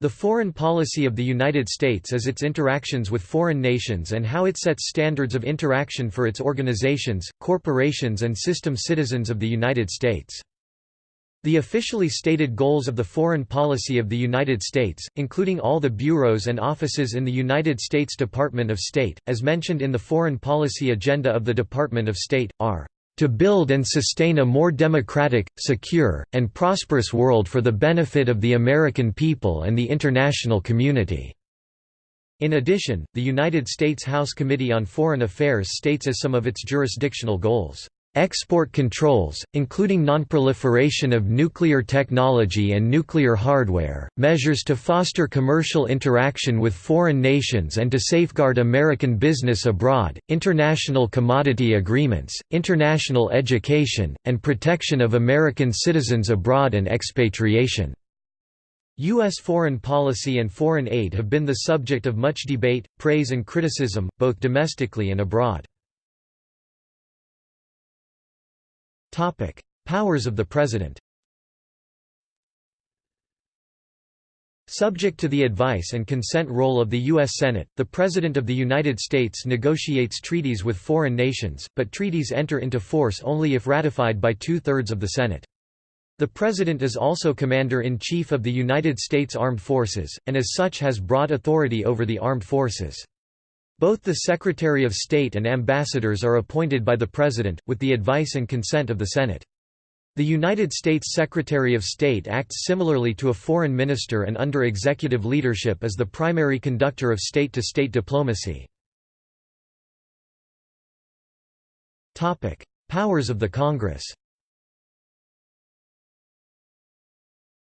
The foreign policy of the United States is its interactions with foreign nations and how it sets standards of interaction for its organizations, corporations and system citizens of the United States. The officially stated goals of the foreign policy of the United States, including all the bureaus and offices in the United States Department of State, as mentioned in the Foreign Policy Agenda of the Department of State, are to build and sustain a more democratic, secure, and prosperous world for the benefit of the American people and the international community." In addition, the United States House Committee on Foreign Affairs states as some of its jurisdictional goals, Export controls, including nonproliferation of nuclear technology and nuclear hardware, measures to foster commercial interaction with foreign nations and to safeguard American business abroad, international commodity agreements, international education, and protection of American citizens abroad and expatriation. U.S. foreign policy and foreign aid have been the subject of much debate, praise and criticism, both domestically and abroad. Powers of the President Subject to the advice and consent role of the U.S. Senate, the President of the United States negotiates treaties with foreign nations, but treaties enter into force only if ratified by two-thirds of the Senate. The President is also Commander-in-Chief of the United States Armed Forces, and as such has broad authority over the armed forces. Both the Secretary of State and ambassadors are appointed by the President, with the advice and consent of the Senate. The United States Secretary of State acts similarly to a foreign minister and under executive leadership is the primary conductor of state-to-state -state diplomacy. Powers of the Congress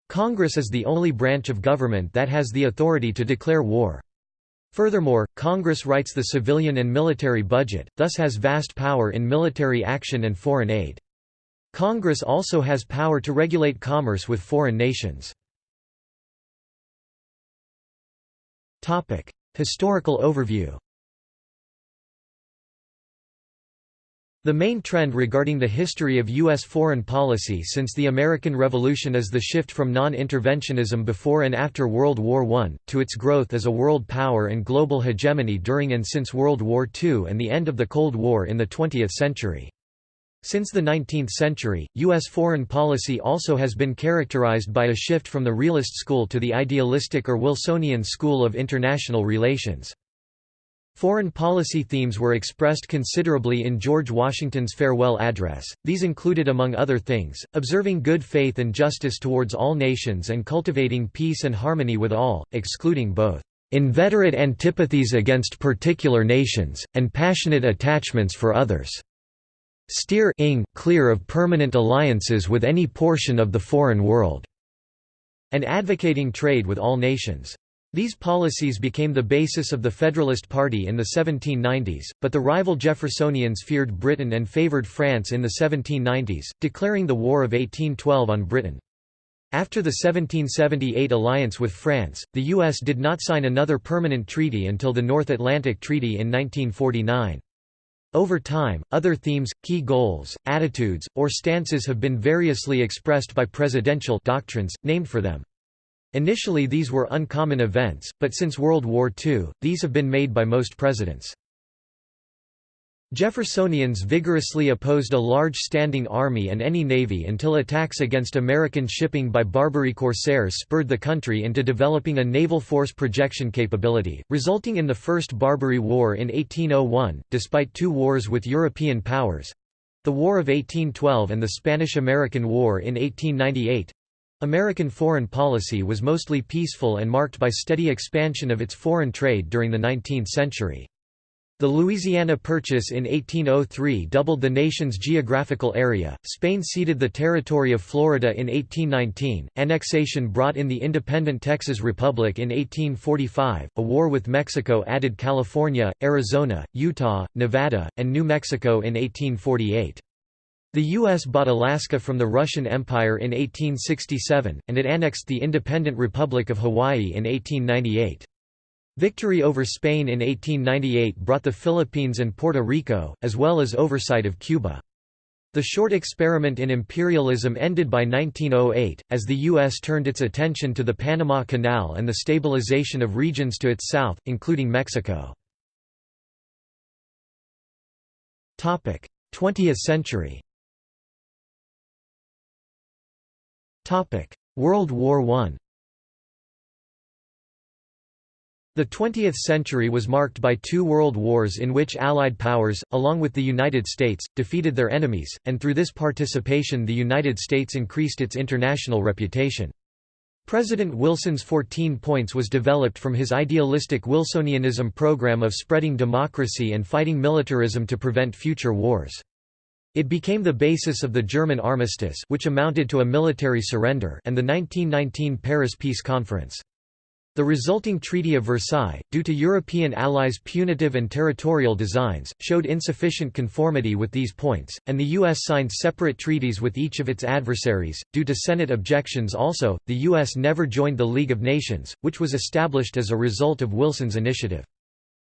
Congress is the only branch of government that has the authority to declare war. Furthermore, Congress writes the civilian and military budget, thus has vast power in military action and foreign aid. Congress also has power to regulate commerce with foreign nations. Historical overview The main trend regarding the history of U.S. foreign policy since the American Revolution is the shift from non-interventionism before and after World War I, to its growth as a world power and global hegemony during and since World War II and the end of the Cold War in the 20th century. Since the 19th century, U.S. foreign policy also has been characterized by a shift from the realist school to the idealistic or Wilsonian school of international relations. Foreign policy themes were expressed considerably in George Washington's farewell address. These included among other things, observing good faith and justice towards all nations and cultivating peace and harmony with all, excluding both inveterate antipathies against particular nations, and passionate attachments for others. Steer ing clear of permanent alliances with any portion of the foreign world, and advocating trade with all nations. These policies became the basis of the Federalist Party in the 1790s, but the rival Jeffersonians feared Britain and favoured France in the 1790s, declaring the War of 1812 on Britain. After the 1778 alliance with France, the U.S. did not sign another permanent treaty until the North Atlantic Treaty in 1949. Over time, other themes, key goals, attitudes, or stances have been variously expressed by presidential doctrines, named for them. Initially these were uncommon events, but since World War II, these have been made by most presidents. Jeffersonians vigorously opposed a large standing army and any navy until attacks against American shipping by Barbary corsairs spurred the country into developing a naval force projection capability, resulting in the First Barbary War in 1801, despite two wars with European powers—the War of 1812 and the Spanish–American War in 1898, American foreign policy was mostly peaceful and marked by steady expansion of its foreign trade during the 19th century. The Louisiana Purchase in 1803 doubled the nation's geographical area. Spain ceded the territory of Florida in 1819. Annexation brought in the independent Texas Republic in 1845. A war with Mexico added California, Arizona, Utah, Nevada, and New Mexico in 1848. The U.S. bought Alaska from the Russian Empire in 1867, and it annexed the independent Republic of Hawaii in 1898. Victory over Spain in 1898 brought the Philippines and Puerto Rico, as well as oversight of Cuba. The short experiment in imperialism ended by 1908, as the U.S. turned its attention to the Panama Canal and the stabilization of regions to its south, including Mexico. 20th century World War I The 20th century was marked by two world wars in which Allied powers, along with the United States, defeated their enemies, and through this participation the United States increased its international reputation. President Wilson's 14 points was developed from his idealistic Wilsonianism program of spreading democracy and fighting militarism to prevent future wars. It became the basis of the German armistice which amounted to a military surrender and the 1919 Paris Peace Conference. The resulting Treaty of Versailles, due to European allies' punitive and territorial designs, showed insufficient conformity with these points, and the U.S. signed separate treaties with each of its adversaries. Due to Senate objections also, the U.S. never joined the League of Nations, which was established as a result of Wilson's initiative.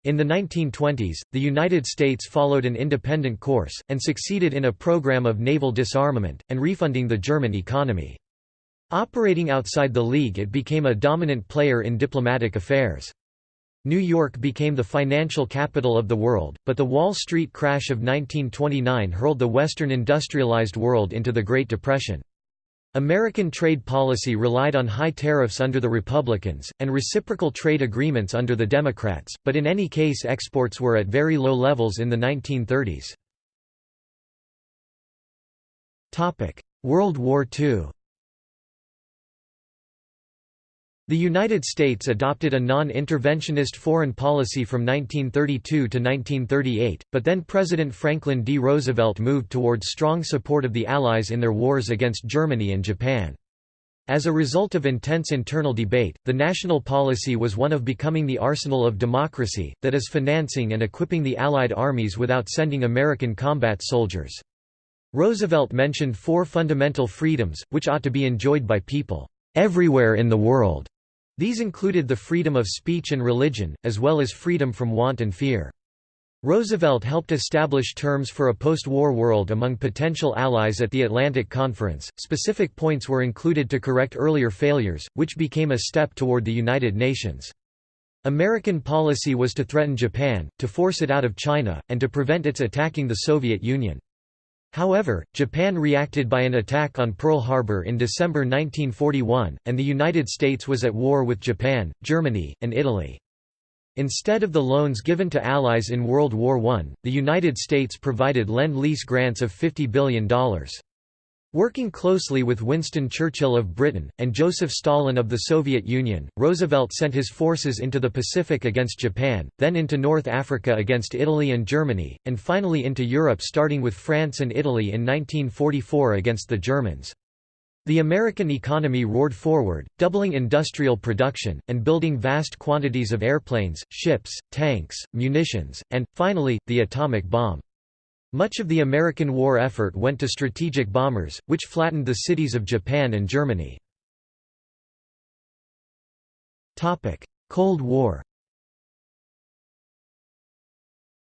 In the 1920s, the United States followed an independent course, and succeeded in a program of naval disarmament, and refunding the German economy. Operating outside the League it became a dominant player in diplomatic affairs. New York became the financial capital of the world, but the Wall Street crash of 1929 hurled the Western industrialized world into the Great Depression. American trade policy relied on high tariffs under the Republicans, and reciprocal trade agreements under the Democrats, but in any case exports were at very low levels in the 1930s. World War II The United States adopted a non-interventionist foreign policy from 1932 to 1938, but then President Franklin D. Roosevelt moved towards strong support of the Allies in their wars against Germany and Japan. As a result of intense internal debate, the national policy was one of becoming the arsenal of democracy, that is financing and equipping the Allied armies without sending American combat soldiers. Roosevelt mentioned four fundamental freedoms, which ought to be enjoyed by people everywhere in the world. These included the freedom of speech and religion, as well as freedom from want and fear. Roosevelt helped establish terms for a post-war world among potential allies at the Atlantic Conference. Specific points were included to correct earlier failures, which became a step toward the United Nations. American policy was to threaten Japan, to force it out of China, and to prevent its attacking the Soviet Union. However, Japan reacted by an attack on Pearl Harbor in December 1941, and the United States was at war with Japan, Germany, and Italy. Instead of the loans given to allies in World War I, the United States provided Lend-Lease grants of $50 billion. Working closely with Winston Churchill of Britain, and Joseph Stalin of the Soviet Union, Roosevelt sent his forces into the Pacific against Japan, then into North Africa against Italy and Germany, and finally into Europe starting with France and Italy in 1944 against the Germans. The American economy roared forward, doubling industrial production, and building vast quantities of airplanes, ships, tanks, munitions, and, finally, the atomic bomb. Much of the American war effort went to strategic bombers, which flattened the cities of Japan and Germany. Cold War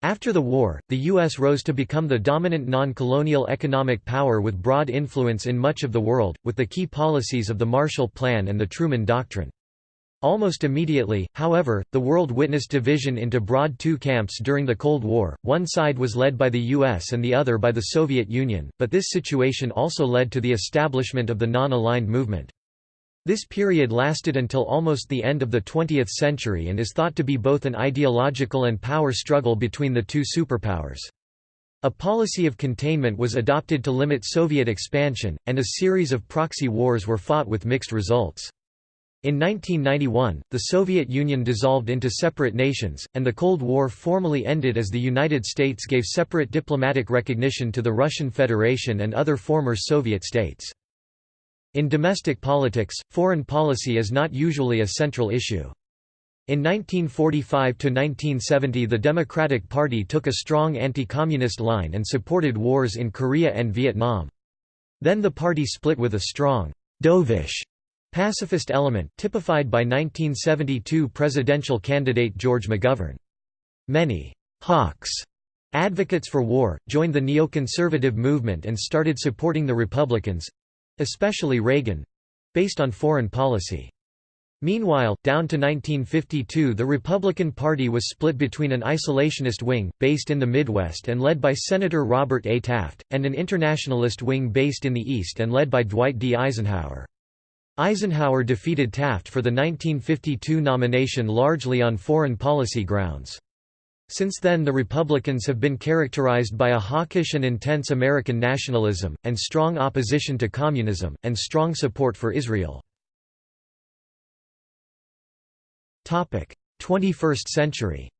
After the war, the U.S. rose to become the dominant non-colonial economic power with broad influence in much of the world, with the key policies of the Marshall Plan and the Truman Doctrine. Almost immediately, however, the world witnessed division into broad two camps during the Cold War, one side was led by the US and the other by the Soviet Union, but this situation also led to the establishment of the non-aligned movement. This period lasted until almost the end of the 20th century and is thought to be both an ideological and power struggle between the two superpowers. A policy of containment was adopted to limit Soviet expansion, and a series of proxy wars were fought with mixed results. In 1991, the Soviet Union dissolved into separate nations, and the Cold War formally ended as the United States gave separate diplomatic recognition to the Russian Federation and other former Soviet states. In domestic politics, foreign policy is not usually a central issue. In 1945–1970 the Democratic Party took a strong anti-communist line and supported wars in Korea and Vietnam. Then the party split with a strong dovish Pacifist element, typified by 1972 presidential candidate George McGovern. Many «hawks» Advocates for war, joined the neoconservative movement and started supporting the Republicans—especially Reagan—based on foreign policy. Meanwhile, down to 1952 the Republican Party was split between an isolationist wing, based in the Midwest and led by Senator Robert A. Taft, and an internationalist wing based in the East and led by Dwight D. Eisenhower. Eisenhower defeated Taft for the 1952 nomination largely on foreign policy grounds. Since then the Republicans have been characterized by a hawkish and intense American nationalism, and strong opposition to communism, and strong support for Israel. 21st century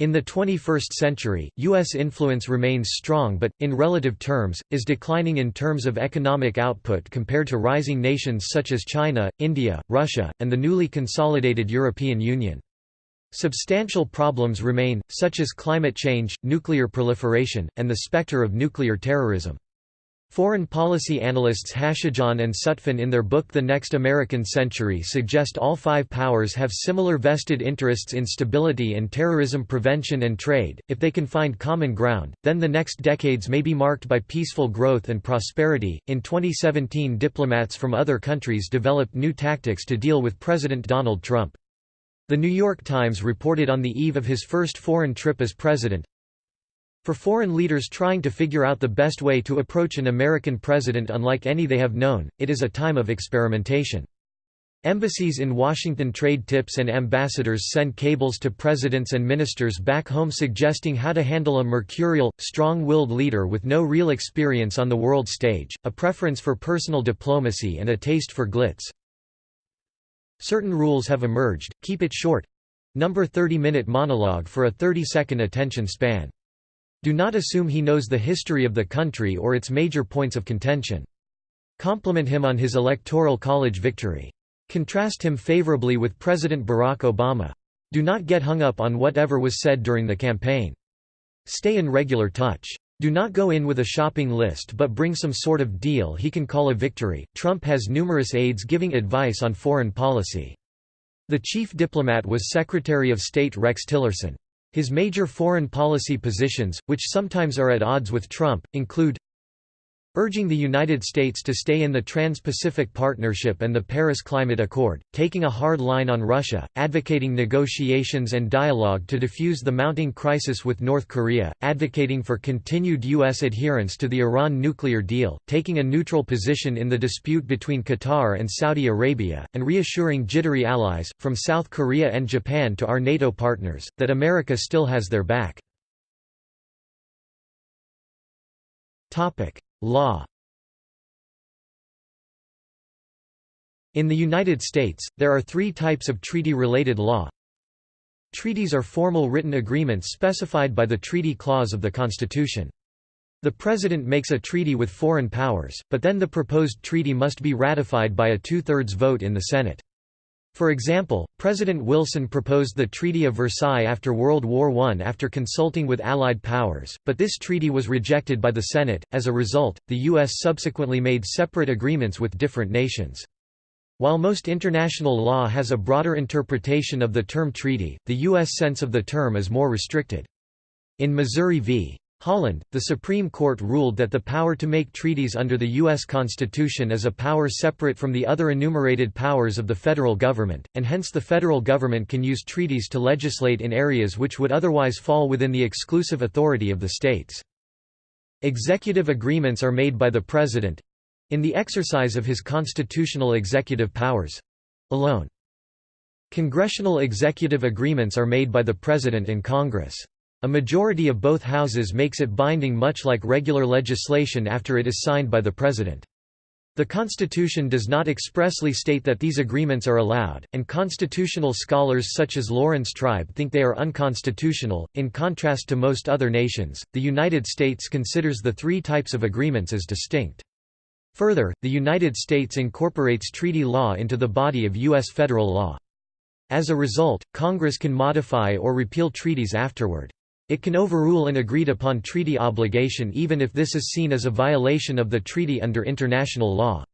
In the 21st century, U.S. influence remains strong but, in relative terms, is declining in terms of economic output compared to rising nations such as China, India, Russia, and the newly consolidated European Union. Substantial problems remain, such as climate change, nuclear proliferation, and the specter of nuclear terrorism. Foreign policy analysts Hachigian and Sutphen in their book The Next American Century suggest all five powers have similar vested interests in stability and terrorism prevention and trade. If they can find common ground, then the next decades may be marked by peaceful growth and prosperity. In 2017, diplomats from other countries developed new tactics to deal with President Donald Trump. The New York Times reported on the eve of his first foreign trip as president, for foreign leaders trying to figure out the best way to approach an American president unlike any they have known, it is a time of experimentation. Embassies in Washington trade tips and ambassadors send cables to presidents and ministers back home suggesting how to handle a mercurial, strong-willed leader with no real experience on the world stage, a preference for personal diplomacy and a taste for glitz. Certain rules have emerged, keep it short. Number 30-minute monologue for a 30-second attention span. Do not assume he knows the history of the country or its major points of contention. Compliment him on his electoral college victory. Contrast him favorably with President Barack Obama. Do not get hung up on whatever was said during the campaign. Stay in regular touch. Do not go in with a shopping list but bring some sort of deal he can call a victory. Trump has numerous aides giving advice on foreign policy. The chief diplomat was Secretary of State Rex Tillerson. His major foreign policy positions, which sometimes are at odds with Trump, include urging the United States to stay in the Trans-Pacific Partnership and the Paris Climate Accord, taking a hard line on Russia, advocating negotiations and dialogue to defuse the mounting crisis with North Korea, advocating for continued U.S. adherence to the Iran nuclear deal, taking a neutral position in the dispute between Qatar and Saudi Arabia, and reassuring jittery allies, from South Korea and Japan to our NATO partners, that America still has their back. Law In the United States, there are three types of treaty-related law. Treaties are formal written agreements specified by the Treaty Clause of the Constitution. The President makes a treaty with foreign powers, but then the proposed treaty must be ratified by a two-thirds vote in the Senate. For example, President Wilson proposed the Treaty of Versailles after World War I after consulting with Allied powers, but this treaty was rejected by the Senate. As a result, the U.S. subsequently made separate agreements with different nations. While most international law has a broader interpretation of the term treaty, the U.S. sense of the term is more restricted. In Missouri v. Holland, the Supreme Court ruled that the power to make treaties under the U.S. Constitution is a power separate from the other enumerated powers of the federal government, and hence the federal government can use treaties to legislate in areas which would otherwise fall within the exclusive authority of the states. Executive agreements are made by the President—in the exercise of his constitutional executive powers—alone. Congressional executive agreements are made by the President and Congress. A majority of both houses makes it binding much like regular legislation after it is signed by the President. The Constitution does not expressly state that these agreements are allowed, and constitutional scholars such as Laurence Tribe think they are unconstitutional. In contrast to most other nations, the United States considers the three types of agreements as distinct. Further, the United States incorporates treaty law into the body of U.S. federal law. As a result, Congress can modify or repeal treaties afterward. It can overrule an agreed-upon treaty obligation even if this is seen as a violation of the treaty under international law.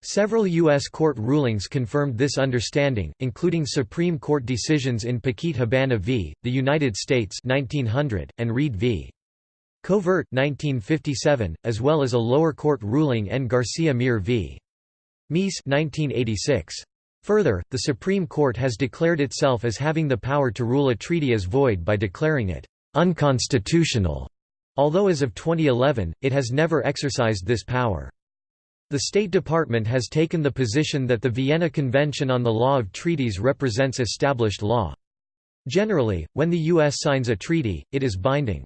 Several U.S. court rulings confirmed this understanding, including Supreme Court decisions in Paquete Habana v. The United States 1900, and Reed v. Covert 1957, as well as a lower court ruling N. Garcia Mir v. Meese 1986. Further, the Supreme Court has declared itself as having the power to rule a treaty as void by declaring it unconstitutional, although as of 2011, it has never exercised this power. The State Department has taken the position that the Vienna Convention on the Law of Treaties represents established law. Generally, when the U.S. signs a treaty, it is binding.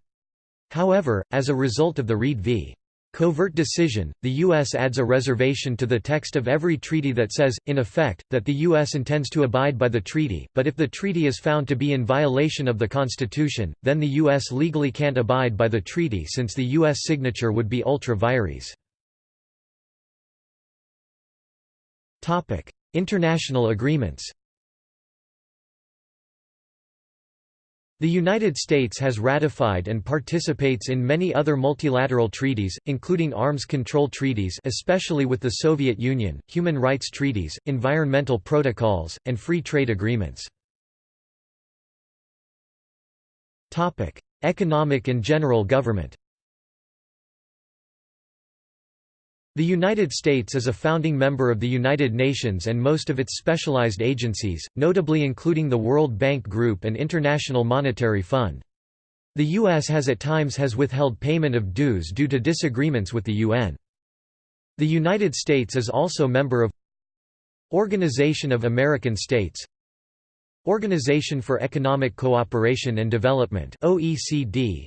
However, as a result of the Reed v. Covert decision, the U.S. adds a reservation to the text of every treaty that says, in effect, that the U.S. intends to abide by the treaty, but if the treaty is found to be in violation of the Constitution, then the U.S. legally can't abide by the treaty since the U.S. signature would be ultra vires. International agreements The United States has ratified and participates in many other multilateral treaties, including arms control treaties especially with the Soviet Union, human rights treaties, environmental protocols, and free trade agreements. Economic and general government The United States is a founding member of the United Nations and most of its specialized agencies, notably including the World Bank Group and International Monetary Fund. The U.S. has at times has withheld payment of dues due to disagreements with the UN. The United States is also member of Organization of American States Organization for Economic Cooperation and Development OECD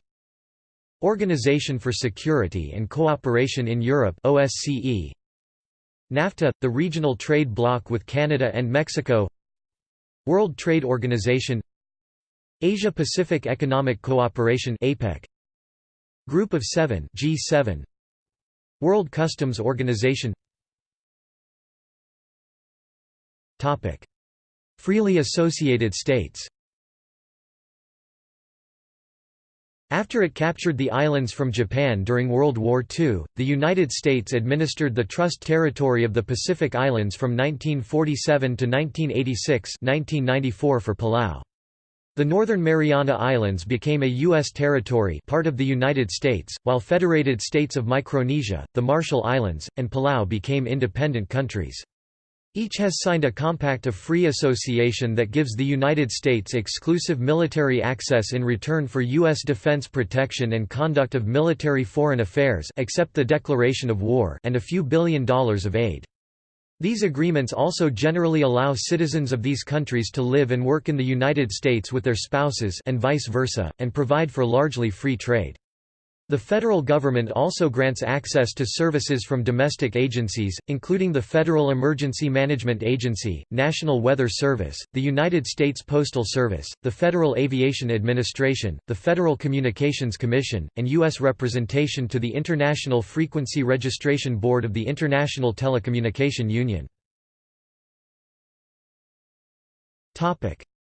Organization for Security and Cooperation in Europe OSCE NAFTA the regional trade bloc with Canada and Mexico. World Trade Organization. Asia Pacific Economic Cooperation APEC Group of 7 G7 World Customs Organization. Topic. Freely associated states After it captured the islands from Japan during World War II, the United States administered the Trust Territory of the Pacific Islands from 1947 to 1986 1994 for Palau. The Northern Mariana Islands became a U.S. territory part of the United States, while Federated States of Micronesia, the Marshall Islands, and Palau became independent countries. Each has signed a compact of free association that gives the United States exclusive military access in return for U.S. defense protection and conduct of military foreign affairs except the declaration of war and a few billion dollars of aid. These agreements also generally allow citizens of these countries to live and work in the United States with their spouses and vice versa, and provide for largely free trade. The federal government also grants access to services from domestic agencies, including the Federal Emergency Management Agency, National Weather Service, the United States Postal Service, the Federal Aviation Administration, the Federal Communications Commission, and U.S. representation to the International Frequency Registration Board of the International Telecommunication Union.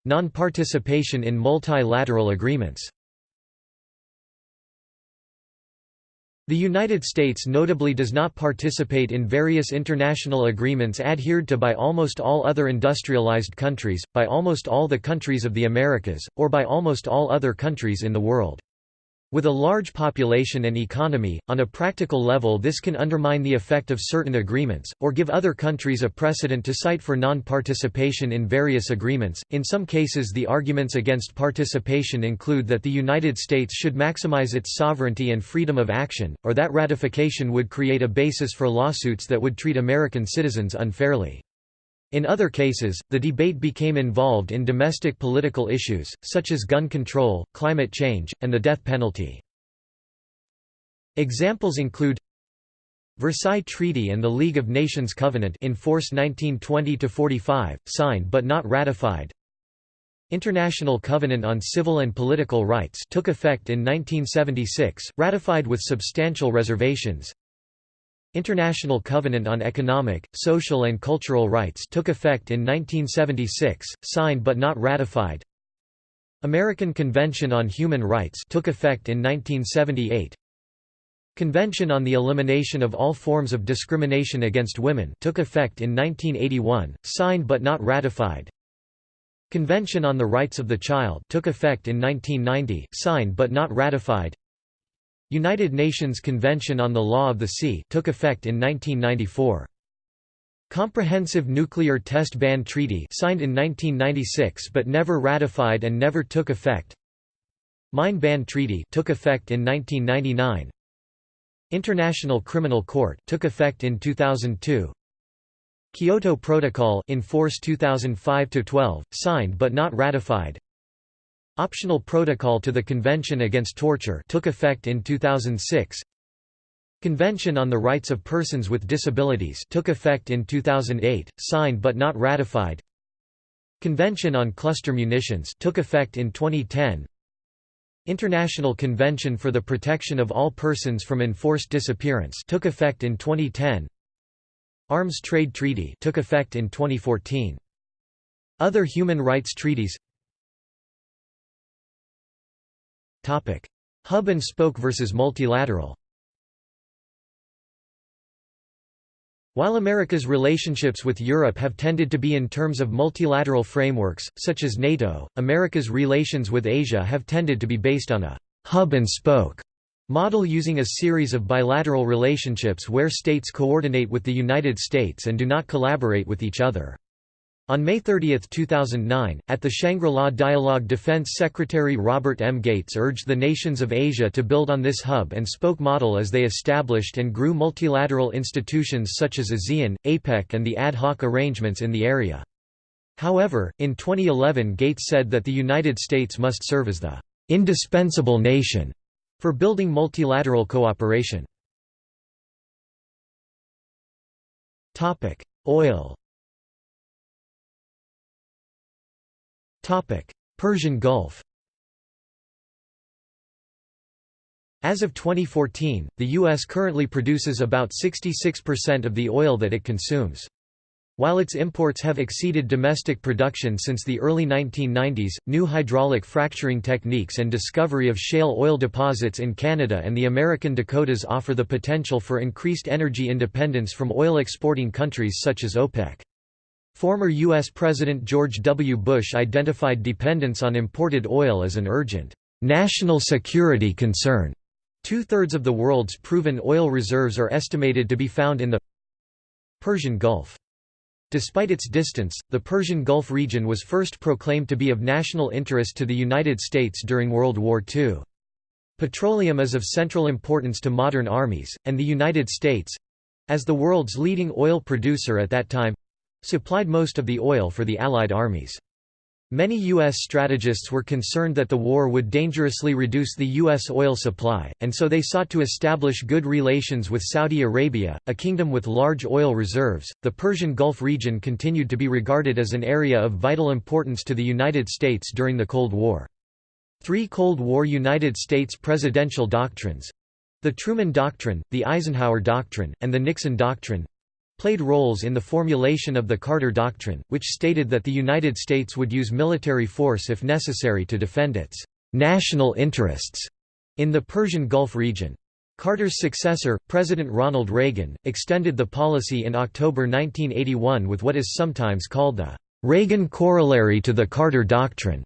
Non-participation in multilateral agreements The United States notably does not participate in various international agreements adhered to by almost all other industrialized countries, by almost all the countries of the Americas, or by almost all other countries in the world. With a large population and economy, on a practical level this can undermine the effect of certain agreements, or give other countries a precedent to cite for non-participation in various agreements. In some cases the arguments against participation include that the United States should maximize its sovereignty and freedom of action, or that ratification would create a basis for lawsuits that would treat American citizens unfairly. In other cases, the debate became involved in domestic political issues, such as gun control, climate change, and the death penalty. Examples include Versailles Treaty and the League of Nations Covenant in force 1920–45, signed but not ratified International Covenant on Civil and Political Rights took effect in 1976, ratified with substantial reservations International Covenant on Economic, Social and Cultural Rights took effect in 1976, signed but not ratified. American Convention on Human Rights took effect in 1978. Convention on the Elimination of All Forms of Discrimination Against Women took effect in 1981, signed but not ratified. Convention on the Rights of the Child took effect in 1990, signed but not ratified. United Nations Convention on the Law of the Sea took effect in 1994. Comprehensive Nuclear Test Ban Treaty signed in 1996 but never ratified and never took effect. Mine Ban Treaty took effect in 1999. International Criminal Court took effect in 2002. Kyoto Protocol in force 2005-12, signed but not ratified. Optional Protocol to the Convention Against Torture took effect in 2006. Convention on the Rights of Persons with Disabilities took effect in 2008, signed but not ratified. Convention on Cluster Munitions took effect in 2010. International Convention for the Protection of All Persons from Enforced Disappearance took effect in 2010. Arms Trade Treaty took effect in 2014. Other human rights treaties Hub and spoke versus multilateral. While America's relationships with Europe have tended to be in terms of multilateral frameworks, such as NATO, America's relations with Asia have tended to be based on a «hub and spoke» model using a series of bilateral relationships where states coordinate with the United States and do not collaborate with each other. On May 30, 2009, at the Shangri-La Dialogue Defense Secretary Robert M. Gates urged the nations of Asia to build on this hub-and-spoke model as they established and grew multilateral institutions such as ASEAN, APEC and the ad hoc arrangements in the area. However, in 2011 Gates said that the United States must serve as the «indispensable nation» for building multilateral cooperation. Oil Persian Gulf As of 2014, the U.S. currently produces about 66% of the oil that it consumes. While its imports have exceeded domestic production since the early 1990s, new hydraulic fracturing techniques and discovery of shale oil deposits in Canada and the American Dakotas offer the potential for increased energy independence from oil exporting countries such as OPEC. Former U.S. President George W. Bush identified dependence on imported oil as an urgent, national security concern. Two-thirds of the world's proven oil reserves are estimated to be found in the Persian Gulf. Despite its distance, the Persian Gulf region was first proclaimed to be of national interest to the United States during World War II. Petroleum is of central importance to modern armies, and the United States—as the world's leading oil producer at that time, supplied most of the oil for the Allied armies. Many U.S. strategists were concerned that the war would dangerously reduce the U.S. oil supply, and so they sought to establish good relations with Saudi Arabia, a kingdom with large oil reserves. The Persian Gulf region continued to be regarded as an area of vital importance to the United States during the Cold War. Three Cold War United States presidential doctrines the Truman Doctrine, the Eisenhower Doctrine, and the Nixon Doctrine played roles in the formulation of the Carter Doctrine, which stated that the United States would use military force if necessary to defend its national interests in the Persian Gulf region. Carter's successor, President Ronald Reagan, extended the policy in October 1981 with what is sometimes called the Reagan corollary to the Carter Doctrine,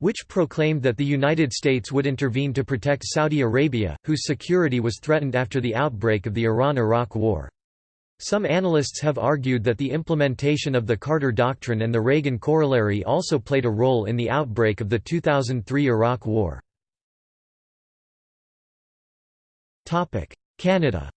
which proclaimed that the United States would intervene to protect Saudi Arabia, whose security was threatened after the outbreak of the Iran–Iraq War. Some analysts have argued that the implementation of the Carter Doctrine and the Reagan corollary also played a role in the outbreak of the 2003 Iraq War. Canada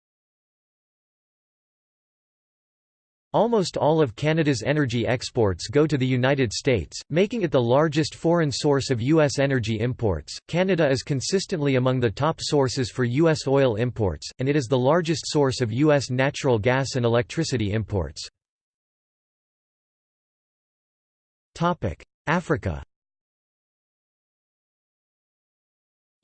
Almost all of Canada's energy exports go to the United States, making it the largest foreign source of U.S. energy imports. Canada is consistently among the top sources for U.S. oil imports, and it is the largest source of U.S. natural gas and electricity imports. Africa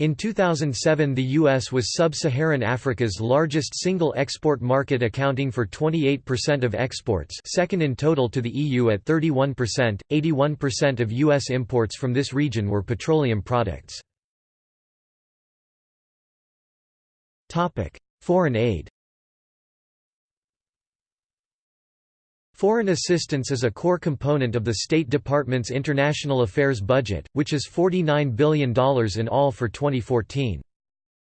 In 2007 the U.S. was sub-Saharan Africa's largest single export market accounting for 28% of exports second in total to the EU at 31%, 81% of U.S. imports from this region were petroleum products. Foreign aid Foreign assistance is a core component of the State Department's international affairs budget, which is $49 billion in all for 2014.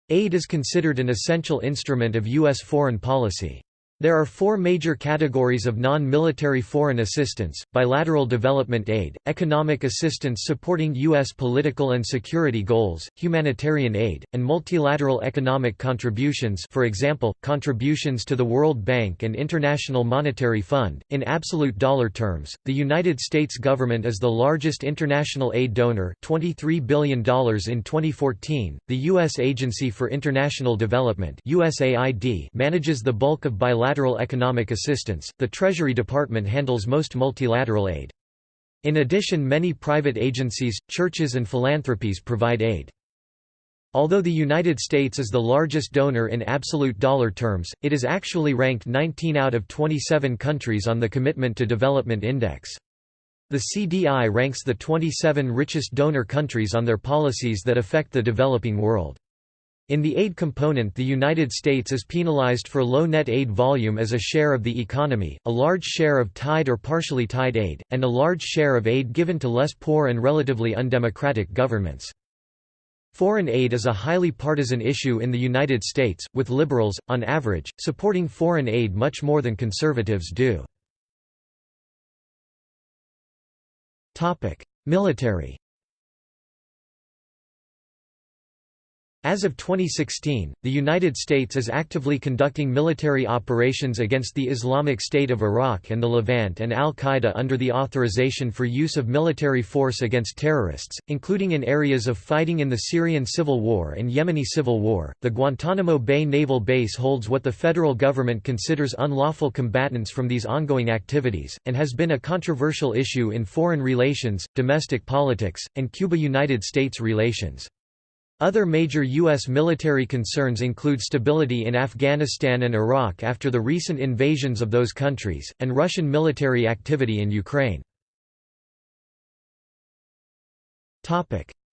Aid is considered an essential instrument of U.S. foreign policy. There are four major categories of non-military foreign assistance, bilateral development aid, economic assistance supporting U.S. political and security goals, humanitarian aid, and multilateral economic contributions for example, contributions to the World Bank and International Monetary Fund. In absolute dollar terms, the United States government is the largest international aid donor $23 billion in 2014. The U.S. Agency for International Development USAID manages the bulk of bilateral multilateral economic assistance, the Treasury Department handles most multilateral aid. In addition many private agencies, churches and philanthropies provide aid. Although the United States is the largest donor in absolute dollar terms, it is actually ranked 19 out of 27 countries on the Commitment to Development Index. The CDI ranks the 27 richest donor countries on their policies that affect the developing world. In the aid component the United States is penalized for low net aid volume as a share of the economy, a large share of tied or partially tied aid, and a large share of aid given to less poor and relatively undemocratic governments. Foreign aid is a highly partisan issue in the United States, with liberals, on average, supporting foreign aid much more than conservatives do. Military As of 2016, the United States is actively conducting military operations against the Islamic State of Iraq and the Levant and al-Qaeda under the authorization for use of military force against terrorists, including in areas of fighting in the Syrian civil war and Yemeni civil war. The Guantanamo Bay Naval Base holds what the federal government considers unlawful combatants from these ongoing activities, and has been a controversial issue in foreign relations, domestic politics, and Cuba-United States relations. Other major U.S. military concerns include stability in Afghanistan and Iraq after the recent invasions of those countries, and Russian military activity in Ukraine.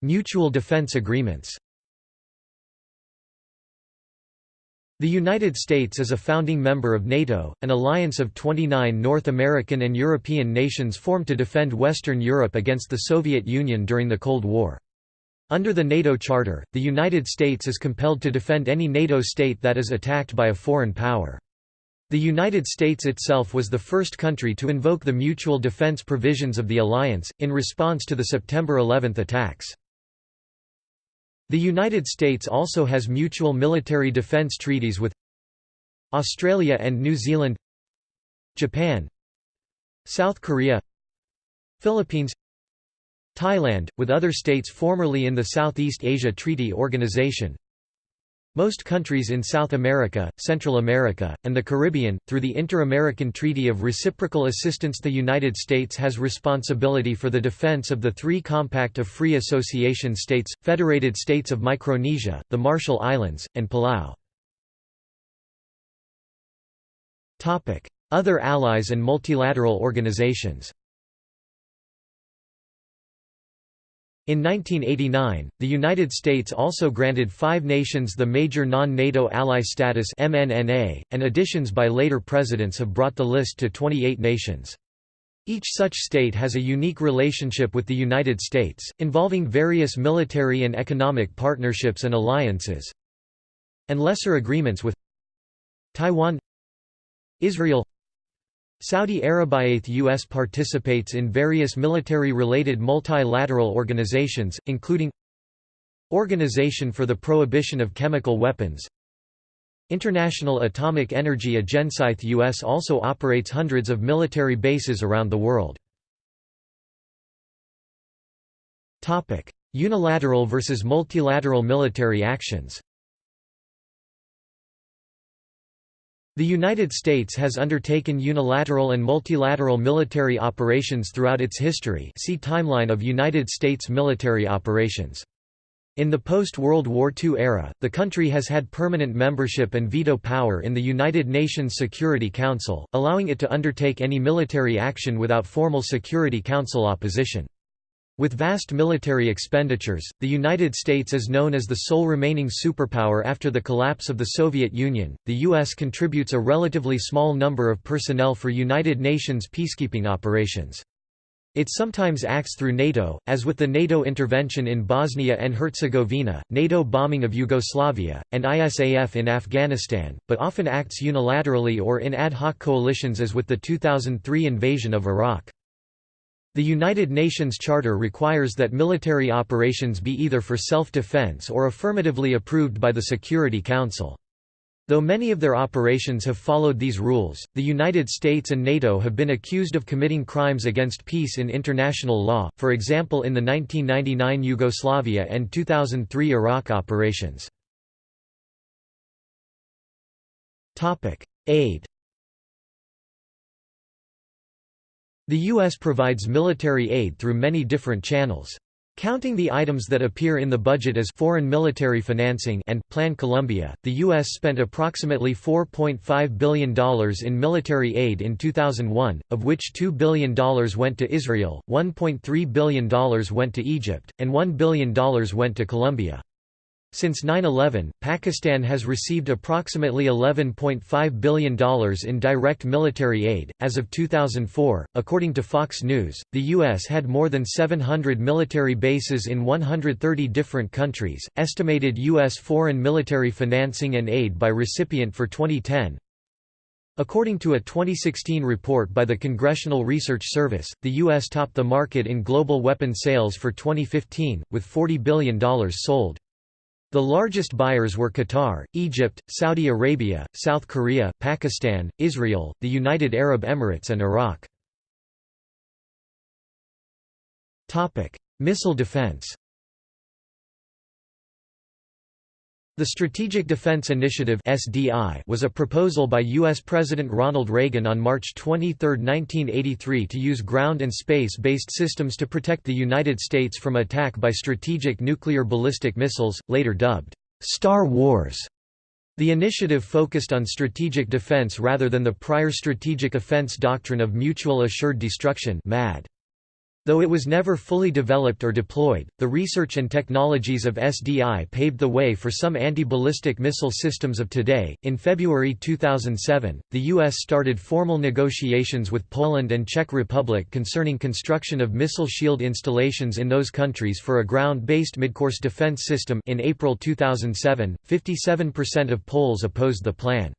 Mutual defense agreements The United States is a founding member of NATO, an alliance of 29 North American and European nations formed to defend Western Europe against the Soviet Union during the Cold War. Under the NATO Charter, the United States is compelled to defend any NATO state that is attacked by a foreign power. The United States itself was the first country to invoke the mutual defense provisions of the alliance, in response to the September 11 attacks. The United States also has mutual military defense treaties with Australia and New Zealand Japan South Korea Philippines Thailand, with other states formerly in the Southeast Asia Treaty Organization. Most countries in South America, Central America, and the Caribbean, through the Inter-American Treaty of Reciprocal Assistance the United States has responsibility for the defense of the three Compact of Free Association States, Federated States of Micronesia, the Marshall Islands, and Palau. Other allies and multilateral organizations In 1989, the United States also granted five nations the major non-NATO ally status MNNA, and additions by later presidents have brought the list to 28 nations. Each such state has a unique relationship with the United States, involving various military and economic partnerships and alliances, and lesser agreements with Taiwan Israel Saudi Arabia U.S. participates in various military-related multilateral organizations, including Organization for the Prohibition of Chemical Weapons International Atomic Energy Agency U.S. also operates hundreds of military bases around the world. Unilateral versus multilateral military actions The United States has undertaken unilateral and multilateral military operations throughout its history see Timeline of United States military operations. In the post-World War II era, the country has had permanent membership and veto power in the United Nations Security Council, allowing it to undertake any military action without formal Security Council opposition. With vast military expenditures, the United States is known as the sole remaining superpower after the collapse of the Soviet Union. The U.S. contributes a relatively small number of personnel for United Nations peacekeeping operations. It sometimes acts through NATO, as with the NATO intervention in Bosnia and Herzegovina, NATO bombing of Yugoslavia, and ISAF in Afghanistan, but often acts unilaterally or in ad hoc coalitions as with the 2003 invasion of Iraq. The United Nations Charter requires that military operations be either for self-defense or affirmatively approved by the Security Council. Though many of their operations have followed these rules, the United States and NATO have been accused of committing crimes against peace in international law, for example in the 1999 Yugoslavia and 2003 Iraq operations. Aid The U.S. provides military aid through many different channels. Counting the items that appear in the budget as foreign military financing and Plan Colombia, the U.S. spent approximately $4.5 billion in military aid in 2001, of which $2 billion went to Israel, $1.3 billion went to Egypt, and $1 billion went to Colombia. Since 9-11, Pakistan has received approximately $11.5 billion in direct military aid. As of 2004, according to Fox News, the U.S. had more than 700 military bases in 130 different countries. Estimated U.S. foreign military financing and aid by recipient for 2010 According to a 2016 report by the Congressional Research Service, the U.S. topped the market in global weapon sales for 2015, with $40 billion sold. The largest buyers were Qatar, Egypt, Saudi Arabia, South Korea, Pakistan, Israel, the United Arab Emirates and Iraq. Missile defense The Strategic Defense Initiative (SDI) was a proposal by US President Ronald Reagan on March 23, 1983 to use ground and space-based systems to protect the United States from attack by strategic nuclear ballistic missiles, later dubbed Star Wars. The initiative focused on strategic defense rather than the prior strategic offense doctrine of mutual assured destruction (MAD). Though it was never fully developed or deployed, the research and technologies of SDI paved the way for some anti-ballistic missile systems of today. In February 2007, the US started formal negotiations with Poland and Czech Republic concerning construction of missile shield installations in those countries for a ground-based midcourse defense system. In April 2007, 57% of Poles opposed the plan.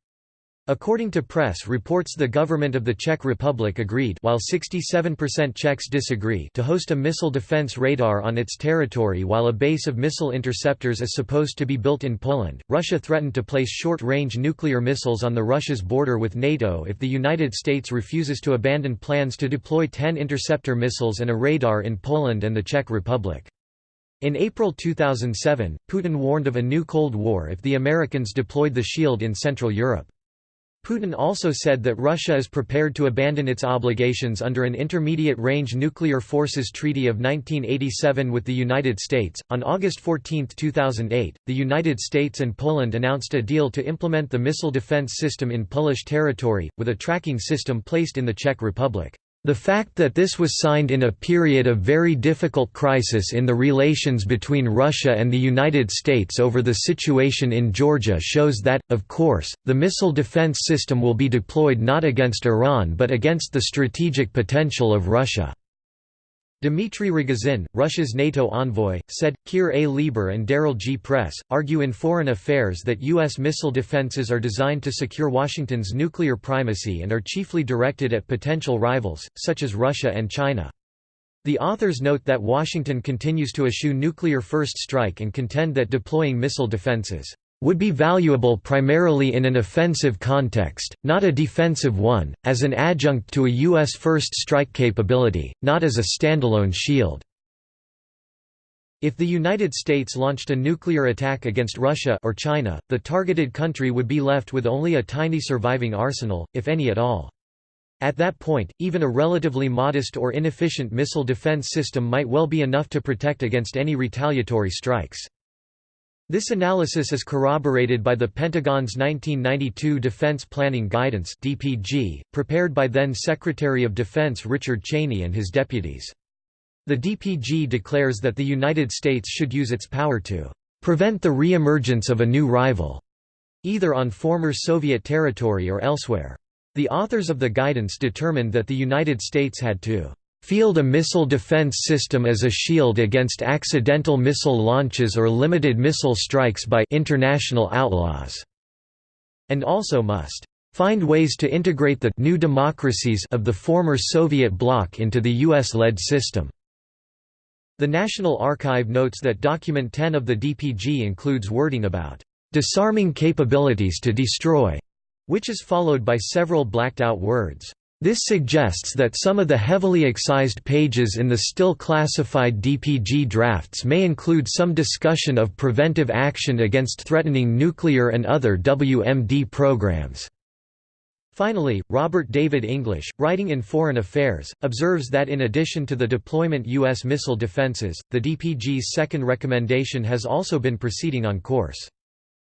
According to press reports the government of the Czech Republic agreed while 67% Czechs disagree to host a missile defense radar on its territory while a base of missile interceptors is supposed to be built in Poland. Russia threatened to place short-range nuclear missiles on the Russia's border with NATO if the United States refuses to abandon plans to deploy 10 interceptor missiles and a radar in Poland and the Czech Republic. In April 2007, Putin warned of a new Cold War if the Americans deployed the shield in Central Europe. Putin also said that Russia is prepared to abandon its obligations under an Intermediate Range Nuclear Forces Treaty of 1987 with the United States. On August 14, 2008, the United States and Poland announced a deal to implement the missile defense system in Polish territory, with a tracking system placed in the Czech Republic. The fact that this was signed in a period of very difficult crisis in the relations between Russia and the United States over the situation in Georgia shows that, of course, the missile defense system will be deployed not against Iran but against the strategic potential of Russia. Dmitry Rogozin, Russia's NATO envoy, said, Keir A. Lieber and Daryl G. Press, argue in Foreign Affairs that U.S. missile defenses are designed to secure Washington's nuclear primacy and are chiefly directed at potential rivals, such as Russia and China. The authors note that Washington continues to eschew nuclear first strike and contend that deploying missile defenses would be valuable primarily in an offensive context, not a defensive one, as an adjunct to a U.S. first strike capability, not as a standalone shield. If the United States launched a nuclear attack against Russia or China, the targeted country would be left with only a tiny surviving arsenal, if any at all. At that point, even a relatively modest or inefficient missile defense system might well be enough to protect against any retaliatory strikes. This analysis is corroborated by the Pentagon's 1992 Defense Planning Guidance (DPG), prepared by then Secretary of Defense Richard Cheney and his deputies. The DPG declares that the United States should use its power to prevent the re-emergence of a new rival, either on former Soviet territory or elsewhere. The authors of the guidance determined that the United States had to field a missile defense system as a shield against accidental missile launches or limited missile strikes by international outlaws, and also must find ways to integrate the new democracies of the former Soviet bloc into the US-led system. The National Archive notes that Document 10 of the DPG includes wording about disarming capabilities to destroy, which is followed by several blacked-out words. This suggests that some of the heavily excised pages in the still classified DPG drafts may include some discussion of preventive action against threatening nuclear and other WMD programs. Finally, Robert David English, writing in Foreign Affairs, observes that in addition to the deployment U.S. missile defenses, the DPG's second recommendation has also been proceeding on course.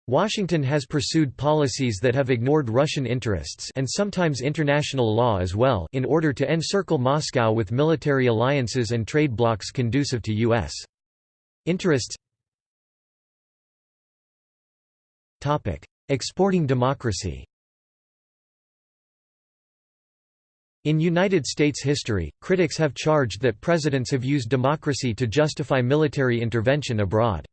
Washington has pursued policies that have ignored Russian interests and sometimes international law as well in order to encircle Moscow with military alliances and trade blocs conducive to U.S. interests. Exporting democracy In United States history, critics have charged that presidents have used democracy to justify military intervention abroad.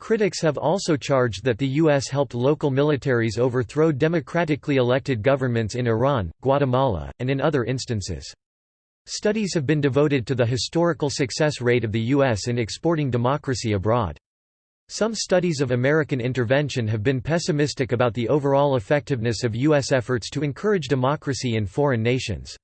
Critics have also charged that the U.S. helped local militaries overthrow democratically elected governments in Iran, Guatemala, and in other instances. Studies have been devoted to the historical success rate of the U.S. in exporting democracy abroad. Some studies of American intervention have been pessimistic about the overall effectiveness of U.S. efforts to encourage democracy in foreign nations.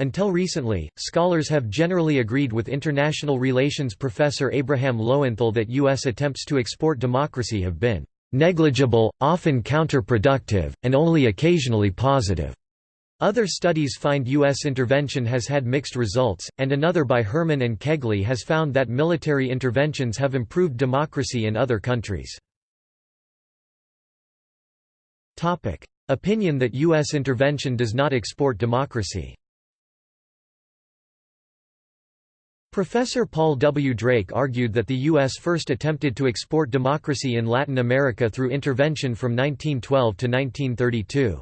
Until recently, scholars have generally agreed with international relations professor Abraham Lowenthal that U.S. attempts to export democracy have been negligible, often counterproductive, and only occasionally positive. Other studies find U.S. intervention has had mixed results, and another by Herman and Kegley has found that military interventions have improved democracy in other countries. Opinion that U.S. intervention does not export democracy Professor Paul W. Drake argued that the U.S. first attempted to export democracy in Latin America through intervention from 1912 to 1932.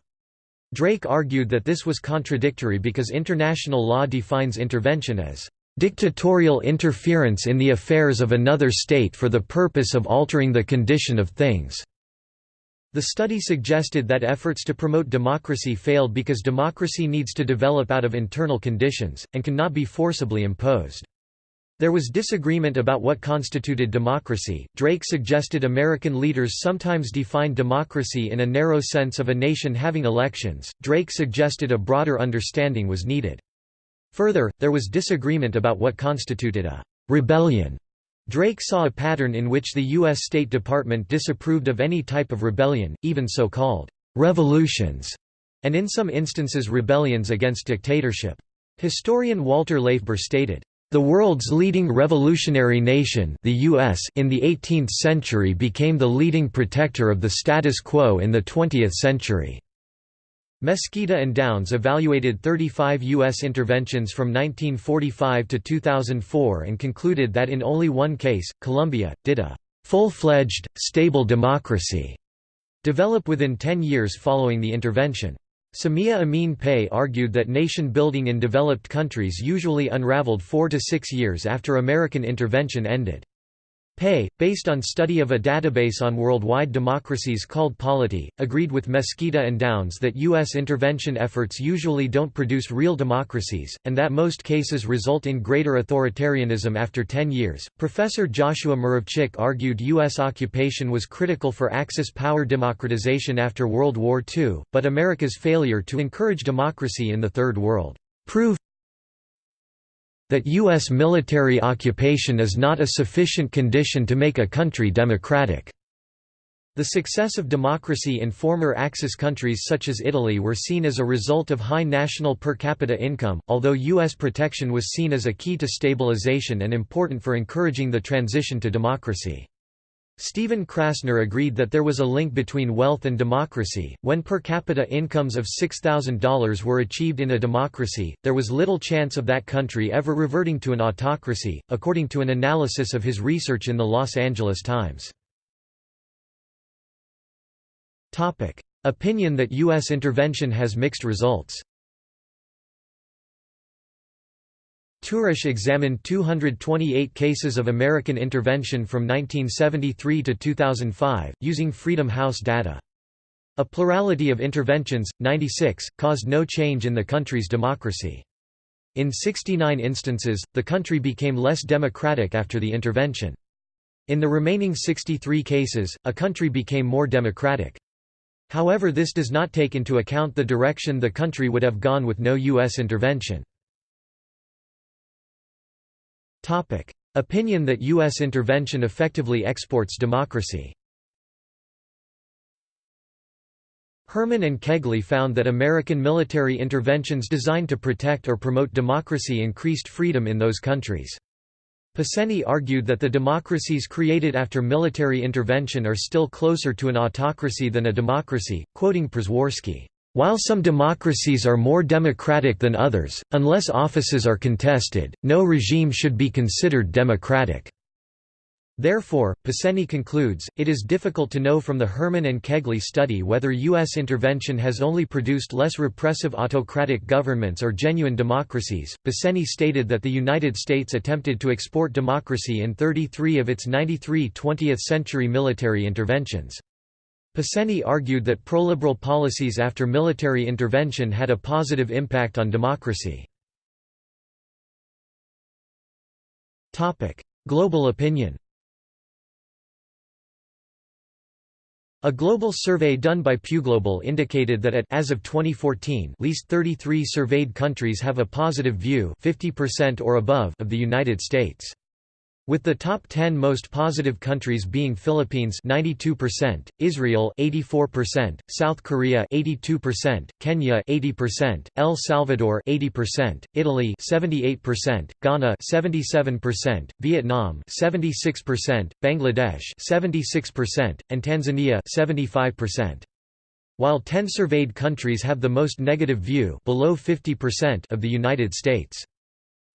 Drake argued that this was contradictory because international law defines intervention as dictatorial interference in the affairs of another state for the purpose of altering the condition of things." The study suggested that efforts to promote democracy failed because democracy needs to develop out of internal conditions, and cannot be forcibly imposed. There was disagreement about what constituted democracy. Drake suggested American leaders sometimes defined democracy in a narrow sense of a nation having elections. Drake suggested a broader understanding was needed. Further, there was disagreement about what constituted a rebellion. Drake saw a pattern in which the U.S. State Department disapproved of any type of rebellion, even so-called revolutions, and in some instances rebellions against dictatorship. Historian Walter LaFeber stated, the world's leading revolutionary nation the US in the 18th century became the leading protector of the status quo in the 20th century. Mesquita and Downs evaluated 35 U.S. interventions from 1945 to 2004 and concluded that in only one case, Colombia, did a full-fledged, stable democracy develop within 10 years following the intervention. Samia Amin Pei argued that nation-building in developed countries usually unraveled four to six years after American intervention ended. Pei, based on study of a database on worldwide democracies called Polity, agreed with Mesquita and Downs that U.S. intervention efforts usually don't produce real democracies, and that most cases result in greater authoritarianism after 10 years. Professor Joshua Muravchik argued U.S. occupation was critical for Axis power democratization after World War II, but America's failure to encourage democracy in the Third World proved that U.S. military occupation is not a sufficient condition to make a country democratic. The success of democracy in former Axis countries such as Italy were seen as a result of high national per capita income, although U.S. protection was seen as a key to stabilization and important for encouraging the transition to democracy. Stephen Krasner agreed that there was a link between wealth and democracy. When per capita incomes of $6,000 were achieved in a democracy, there was little chance of that country ever reverting to an autocracy, according to an analysis of his research in the Los Angeles Times. Topic: Opinion that U.S. intervention has mixed results. Tures examined 228 cases of American intervention from 1973 to 2005, using Freedom House data. A plurality of interventions, 96, caused no change in the country's democracy. In 69 instances, the country became less democratic after the intervention. In the remaining 63 cases, a country became more democratic. However this does not take into account the direction the country would have gone with no U.S. intervention. Opinion that U.S. intervention effectively exports democracy Herman and Kegley found that American military interventions designed to protect or promote democracy increased freedom in those countries. Peceny argued that the democracies created after military intervention are still closer to an autocracy than a democracy, quoting Przeworski. While some democracies are more democratic than others, unless offices are contested, no regime should be considered democratic. Therefore, Peceny concludes, it is difficult to know from the Herman and Kegley study whether U.S. intervention has only produced less repressive autocratic governments or genuine democracies. Peceny stated that the United States attempted to export democracy in 33 of its 93 20th-century military interventions. Peceny argued that proliberal policies after military intervention had a positive impact on democracy. Global opinion A global survey done by PewGlobal indicated that at as of 2014, least 33 surveyed countries have a positive view, 50% or above, of the United States. With the top 10 most positive countries being Philippines 92%, Israel 84%, South Korea 82%, Kenya 80%, El Salvador 80%, Italy 78%, Ghana 77%, Vietnam 76%, Bangladesh 76%, and Tanzania 75%. While 10 surveyed countries have the most negative view below 50% of the United States.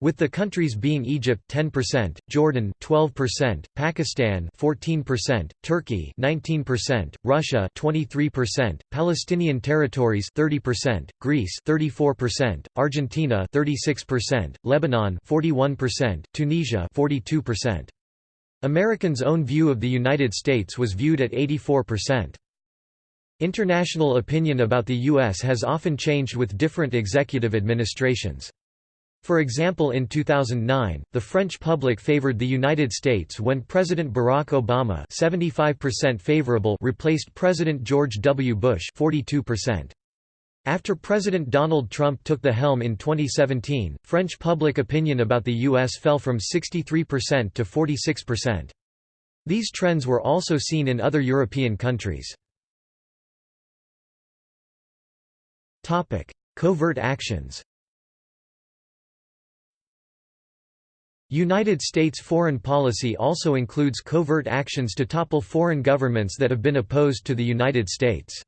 With the countries being Egypt 10%, Jordan 12%, Pakistan 14%, Turkey 19%, Russia 23%, Palestinian territories 30%, Greece 34%, Argentina 36%, Lebanon 41%, Tunisia 42%. Americans' own view of the United States was viewed at 84%. International opinion about the U.S. has often changed with different executive administrations. For example in 2009, the French public favored the United States when President Barack Obama 75% favorable replaced President George W. Bush 42%. After President Donald Trump took the helm in 2017, French public opinion about the U.S. fell from 63% to 46%. These trends were also seen in other European countries. Covert actions United States foreign policy also includes covert actions to topple foreign governments that have been opposed to the United States.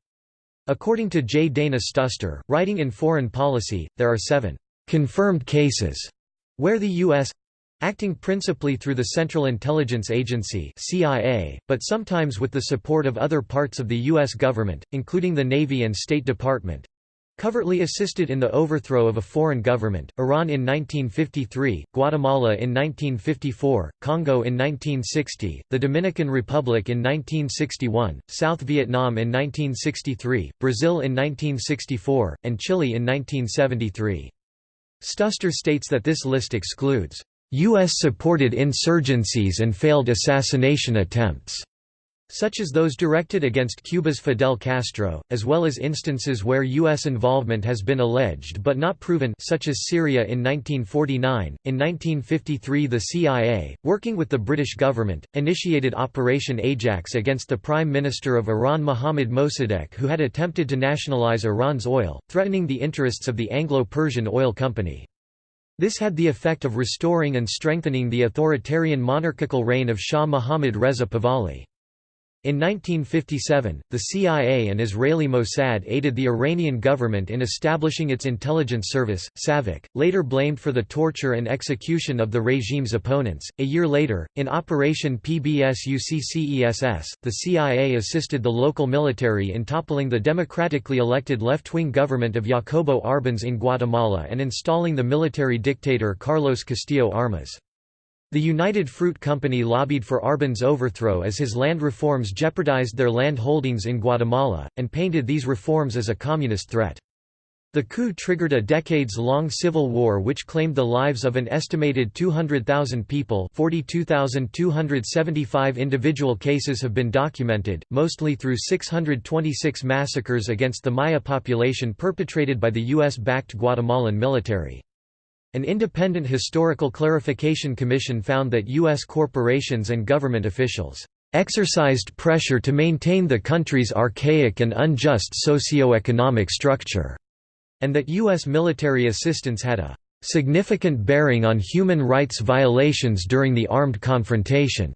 According to J. Dana Stuster, writing in Foreign Policy, there are seven confirmed cases where the U.S. acting principally through the Central Intelligence Agency CIA, but sometimes with the support of other parts of the U.S. government, including the Navy and State Department, Covertly assisted in the overthrow of a foreign government, Iran in 1953, Guatemala in 1954, Congo in 1960, the Dominican Republic in 1961, South Vietnam in 1963, Brazil in 1964, and Chile in 1973. Stuster states that this list excludes U.S.-supported insurgencies and failed assassination attempts such as those directed against Cuba's Fidel Castro, as well as instances where U.S. involvement has been alleged but not proven such as Syria in 1949. In 1953 the CIA, working with the British government, initiated Operation Ajax against the Prime Minister of Iran Mohammad Mossadegh who had attempted to nationalize Iran's oil, threatening the interests of the Anglo-Persian Oil Company. This had the effect of restoring and strengthening the authoritarian monarchical reign of Shah Mohammad Reza Pahlavi. In 1957, the CIA and Israeli Mossad aided the Iranian government in establishing its intelligence service, SAVAK, later blamed for the torture and execution of the regime's opponents. A year later, in Operation PBSuccess, the CIA assisted the local military in toppling the democratically elected left-wing government of Jacobo Arbenz in Guatemala and installing the military dictator Carlos Castillo Armas. The United Fruit Company lobbied for Arbenz' overthrow as his land reforms jeopardized their land holdings in Guatemala, and painted these reforms as a communist threat. The coup triggered a decades-long civil war which claimed the lives of an estimated 200,000 people 42,275 individual cases have been documented, mostly through 626 massacres against the Maya population perpetrated by the U.S.-backed Guatemalan military. An independent historical clarification commission found that U.S. corporations and government officials exercised pressure to maintain the country's archaic and unjust socio-economic structure, and that U.S. military assistance had a significant bearing on human rights violations during the armed confrontation.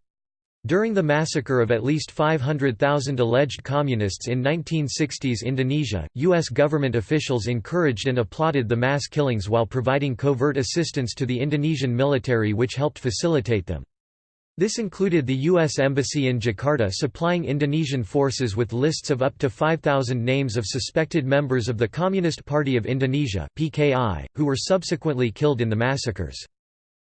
During the massacre of at least 500,000 alleged communists in 1960s Indonesia, U.S. government officials encouraged and applauded the mass killings while providing covert assistance to the Indonesian military which helped facilitate them. This included the U.S. Embassy in Jakarta supplying Indonesian forces with lists of up to 5,000 names of suspected members of the Communist Party of Indonesia who were subsequently killed in the massacres.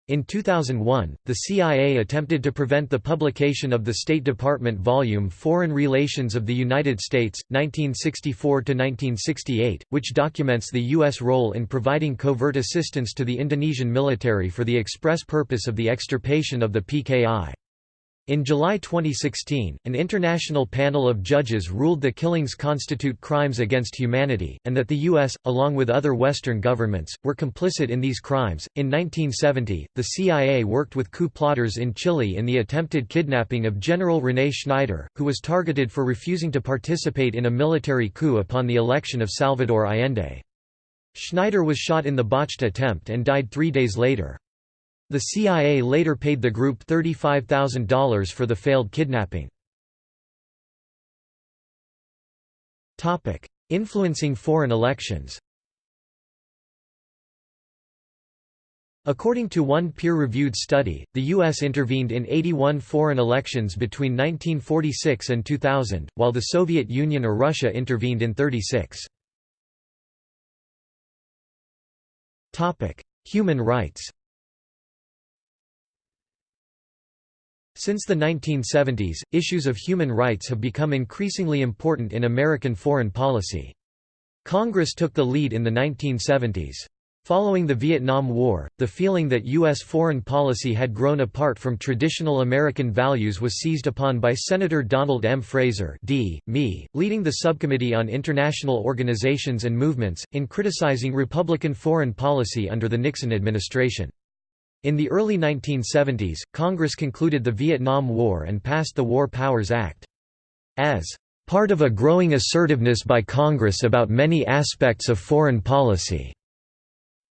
In 2001, the CIA attempted to prevent the publication of the State Department volume Foreign Relations of the United States, 1964–1968, which documents the U.S. role in providing covert assistance to the Indonesian military for the express purpose of the extirpation of the PKI. In July 2016, an international panel of judges ruled the killings constitute crimes against humanity, and that the U.S., along with other Western governments, were complicit in these crimes. In 1970, the CIA worked with coup plotters in Chile in the attempted kidnapping of General René Schneider, who was targeted for refusing to participate in a military coup upon the election of Salvador Allende. Schneider was shot in the botched attempt and died three days later. The CIA later paid the group $35,000 for the failed kidnapping. Influencing foreign elections According to one peer-reviewed study, the U.S. intervened in 81 foreign elections between 1946 and 2000, while the Soviet Union or Russia intervened in 36. Human rights Since the 1970s, issues of human rights have become increasingly important in American foreign policy. Congress took the lead in the 1970s. Following the Vietnam War, the feeling that U.S. foreign policy had grown apart from traditional American values was seized upon by Senator Donald M. Fraser D. Me, leading the Subcommittee on International Organizations and Movements, in criticizing Republican foreign policy under the Nixon administration. In the early 1970s, Congress concluded the Vietnam War and passed the War Powers Act. As part of a growing assertiveness by Congress about many aspects of foreign policy.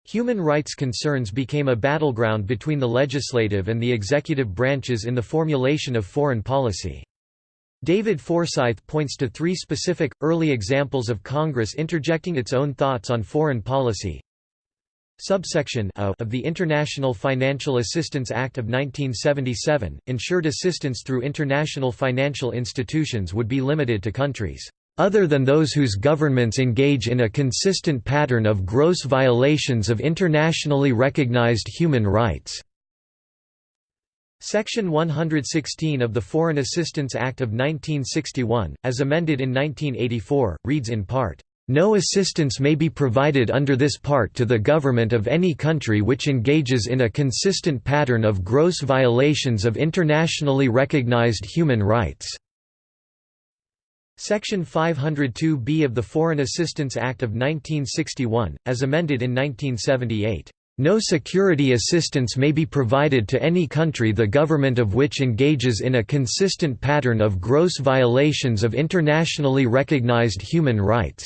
Human rights concerns became a battleground between the legislative and the executive branches in the formulation of foreign policy. David Forsythe points to three specific, early examples of Congress interjecting its own thoughts on foreign policy. Subsection a of the International Financial Assistance Act of 1977, ensured assistance through international financial institutions would be limited to countries other than those whose governments engage in a consistent pattern of gross violations of internationally recognized human rights." Section 116 of the Foreign Assistance Act of 1961, as amended in 1984, reads in part, no assistance may be provided under this part to the government of any country which engages in a consistent pattern of gross violations of internationally recognized human rights." Section 502b of the Foreign Assistance Act of 1961, as amended in 1978. No security assistance may be provided to any country the government of which engages in a consistent pattern of gross violations of internationally recognized human rights.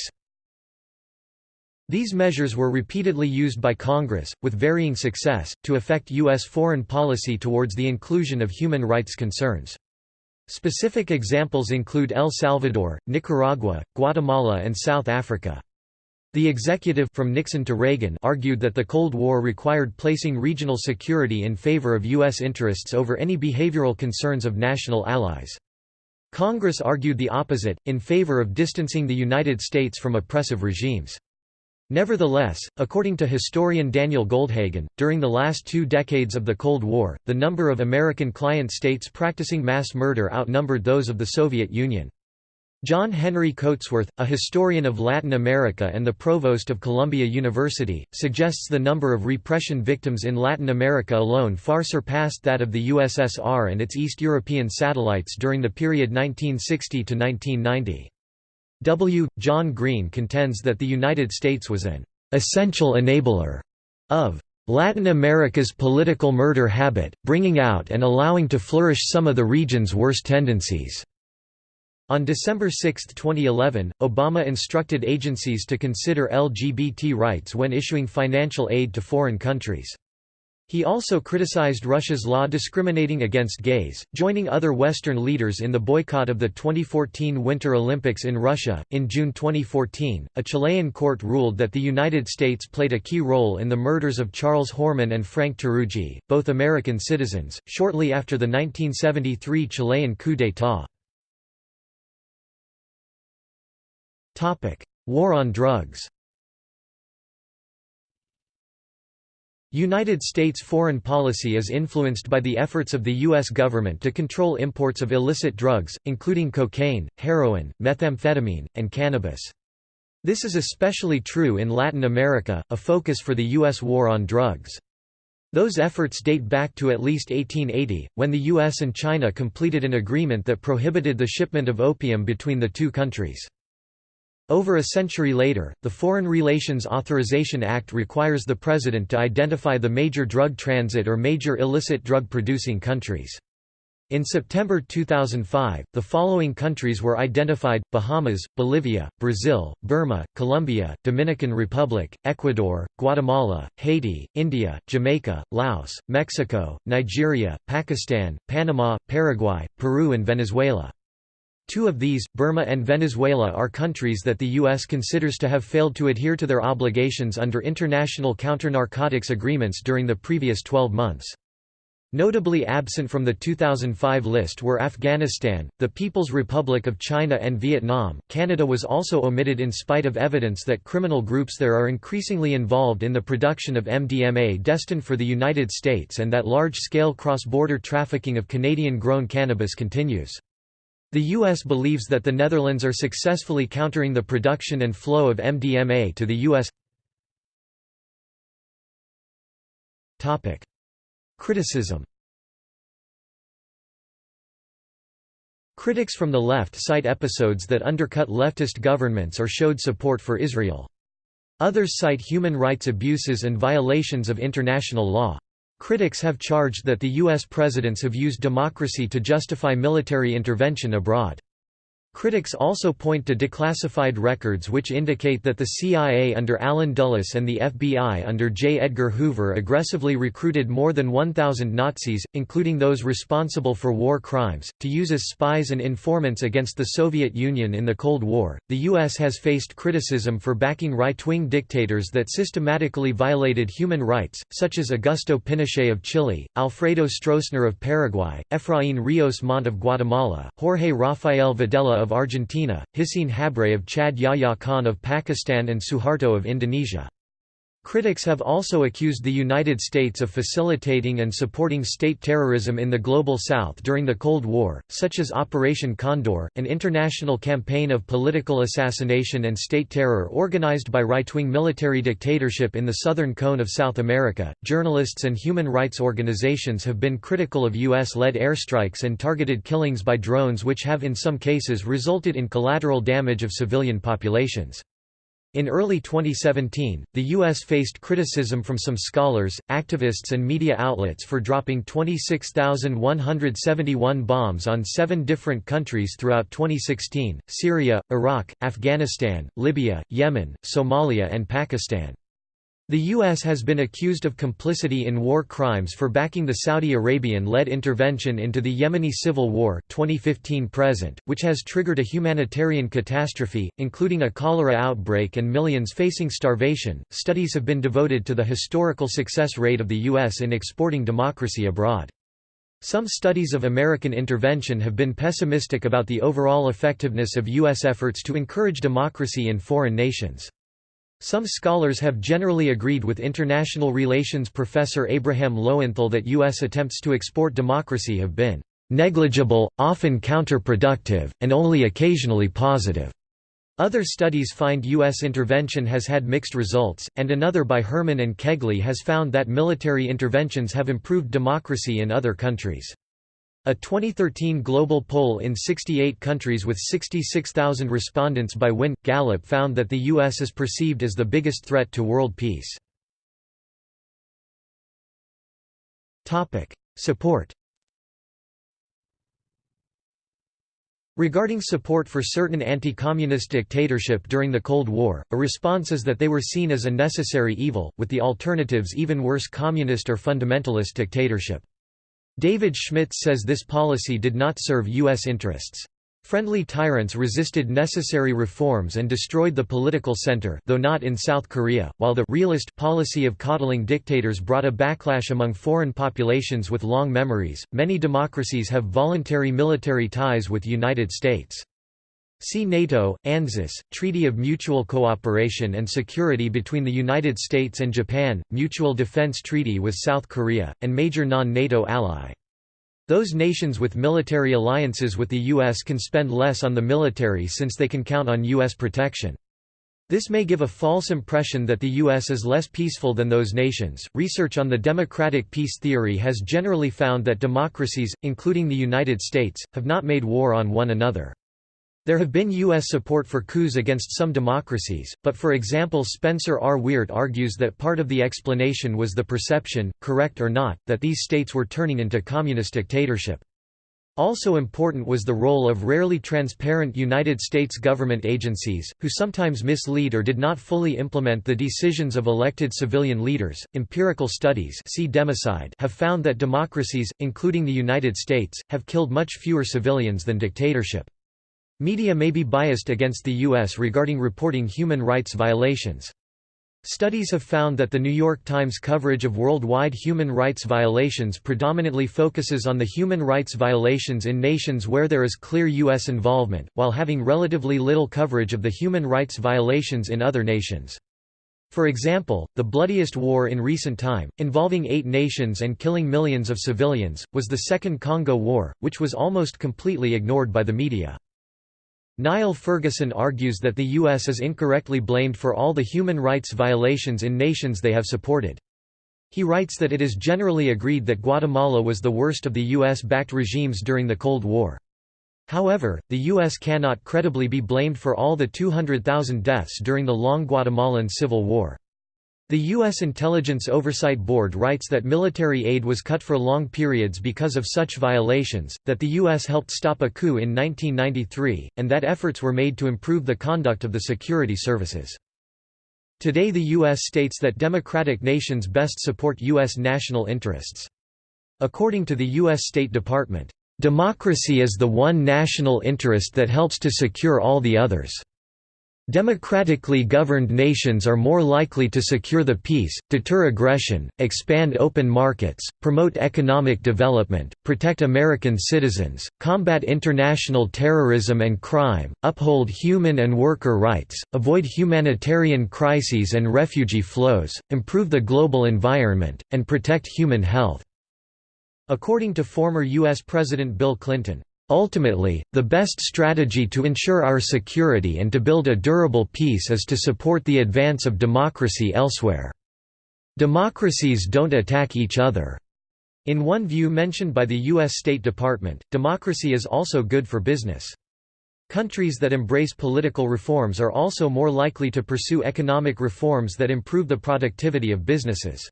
These measures were repeatedly used by Congress, with varying success, to affect U.S. foreign policy towards the inclusion of human rights concerns. Specific examples include El Salvador, Nicaragua, Guatemala and South Africa. The executive from Nixon to Reagan argued that the Cold War required placing regional security in favor of U.S. interests over any behavioral concerns of national allies. Congress argued the opposite, in favor of distancing the United States from oppressive regimes. Nevertheless, according to historian Daniel Goldhagen, during the last two decades of the Cold War, the number of American client states practicing mass murder outnumbered those of the Soviet Union. John Henry Coatsworth, a historian of Latin America and the provost of Columbia University, suggests the number of repression victims in Latin America alone far surpassed that of the USSR and its East European satellites during the period 1960 to 1990. W. John Green contends that the United States was an essential enabler of Latin America's political murder habit, bringing out and allowing to flourish some of the region's worst tendencies. On December 6, 2011, Obama instructed agencies to consider LGBT rights when issuing financial aid to foreign countries. He also criticized Russia's law discriminating against gays, joining other Western leaders in the boycott of the 2014 Winter Olympics in Russia. In June 2014, a Chilean court ruled that the United States played a key role in the murders of Charles Horman and Frank Teruggi, both American citizens, shortly after the 1973 Chilean coup d'état. War on drugs United States foreign policy is influenced by the efforts of the U.S. government to control imports of illicit drugs, including cocaine, heroin, methamphetamine, and cannabis. This is especially true in Latin America, a focus for the U.S. war on drugs. Those efforts date back to at least 1880, when the U.S. and China completed an agreement that prohibited the shipment of opium between the two countries. Over a century later, the Foreign Relations Authorization Act requires the President to identify the major drug transit or major illicit drug-producing countries. In September 2005, the following countries were identified, Bahamas, Bolivia, Brazil, Burma, Colombia, Dominican Republic, Ecuador, Guatemala, Haiti, India, Jamaica, Laos, Mexico, Nigeria, Pakistan, Panama, Paraguay, Peru and Venezuela. Two of these, Burma and Venezuela are countries that the U.S. considers to have failed to adhere to their obligations under international counter-narcotics agreements during the previous 12 months. Notably absent from the 2005 list were Afghanistan, the People's Republic of China and Vietnam. Canada was also omitted in spite of evidence that criminal groups there are increasingly involved in the production of MDMA destined for the United States and that large-scale cross-border trafficking of Canadian-grown cannabis continues. The U.S. believes that the Netherlands are successfully countering the production and flow of MDMA to the U.S. Criticism Critics from the left cite episodes that undercut leftist governments or showed support for Israel. Others cite human rights abuses and violations of international law. Critics have charged that the U.S. presidents have used democracy to justify military intervention abroad. Critics also point to declassified records which indicate that the CIA under Allen Dulles and the FBI under J. Edgar Hoover aggressively recruited more than 1,000 Nazis, including those responsible for war crimes, to use as spies and informants against the Soviet Union in the Cold War. The U.S. has faced criticism for backing right wing dictators that systematically violated human rights, such as Augusto Pinochet of Chile, Alfredo Stroessner of Paraguay, Efraín Ríos Montt of Guatemala, Jorge Rafael Videla of Argentina, Hissène Habré of Chad Yahya Khan of Pakistan and Suharto of Indonesia. Critics have also accused the United States of facilitating and supporting state terrorism in the Global South during the Cold War, such as Operation Condor, an international campaign of political assassination and state terror organized by right-wing military dictatorship in the southern cone of South America. Journalists and human rights organizations have been critical of US-led airstrikes and targeted killings by drones which have in some cases resulted in collateral damage of civilian populations. In early 2017, the U.S. faced criticism from some scholars, activists and media outlets for dropping 26,171 bombs on seven different countries throughout 2016, Syria, Iraq, Afghanistan, Libya, Yemen, Somalia and Pakistan. The U.S. has been accused of complicity in war crimes for backing the Saudi Arabian-led intervention into the Yemeni civil war 2015-present, which has triggered a humanitarian catastrophe, including a cholera outbreak and millions facing starvation. Studies have been devoted to the historical success rate of the U.S. in exporting democracy abroad. Some studies of American intervention have been pessimistic about the overall effectiveness of U.S. efforts to encourage democracy in foreign nations. Some scholars have generally agreed with international relations professor Abraham Lowenthal that U.S. attempts to export democracy have been negligible, often counterproductive, and only occasionally positive. Other studies find U.S. intervention has had mixed results, and another by Herman and Kegley has found that military interventions have improved democracy in other countries. A 2013 global poll in 68 countries with 66,000 respondents by Win. Gallup found that the U.S. is perceived as the biggest threat to world peace. Support Regarding support for certain anti-communist dictatorship during the Cold War, a response is that they were seen as a necessary evil, with the alternatives even worse communist or fundamentalist dictatorship. David Schmitz says this policy did not serve U.S. interests. Friendly tyrants resisted necessary reforms and destroyed the political center though not in South Korea, while the realist policy of coddling dictators brought a backlash among foreign populations with long memories. Many democracies have voluntary military ties with United States. See NATO, ANZUS, Treaty of Mutual Cooperation and Security between the United States and Japan, Mutual Defense Treaty with South Korea, and major non-NATO ally. Those nations with military alliances with the U.S. can spend less on the military since they can count on U.S. protection. This may give a false impression that the U.S. is less peaceful than those nations. Research on the democratic peace theory has generally found that democracies, including the United States, have not made war on one another. There have been U.S. support for coups against some democracies, but for example Spencer R. Weart argues that part of the explanation was the perception, correct or not, that these states were turning into communist dictatorship. Also important was the role of rarely transparent United States government agencies, who sometimes mislead or did not fully implement the decisions of elected civilian leaders. Empirical studies see democide have found that democracies, including the United States, have killed much fewer civilians than dictatorship. Media may be biased against the U.S. regarding reporting human rights violations. Studies have found that the New York Times coverage of worldwide human rights violations predominantly focuses on the human rights violations in nations where there is clear U.S. involvement, while having relatively little coverage of the human rights violations in other nations. For example, the bloodiest war in recent time, involving eight nations and killing millions of civilians, was the Second Congo War, which was almost completely ignored by the media. Niall Ferguson argues that the U.S. is incorrectly blamed for all the human rights violations in nations they have supported. He writes that it is generally agreed that Guatemala was the worst of the U.S.-backed regimes during the Cold War. However, the U.S. cannot credibly be blamed for all the 200,000 deaths during the long Guatemalan Civil War. The U.S. Intelligence Oversight Board writes that military aid was cut for long periods because of such violations, that the U.S. helped stop a coup in 1993, and that efforts were made to improve the conduct of the security services. Today the U.S. states that democratic nations best support U.S. national interests. According to the U.S. State Department, "...democracy is the one national interest that helps to secure all the others." Democratically governed nations are more likely to secure the peace, deter aggression, expand open markets, promote economic development, protect American citizens, combat international terrorism and crime, uphold human and worker rights, avoid humanitarian crises and refugee flows, improve the global environment, and protect human health." According to former U.S. President Bill Clinton, Ultimately, the best strategy to ensure our security and to build a durable peace is to support the advance of democracy elsewhere. Democracies don't attack each other. In one view mentioned by the U.S. State Department, democracy is also good for business. Countries that embrace political reforms are also more likely to pursue economic reforms that improve the productivity of businesses.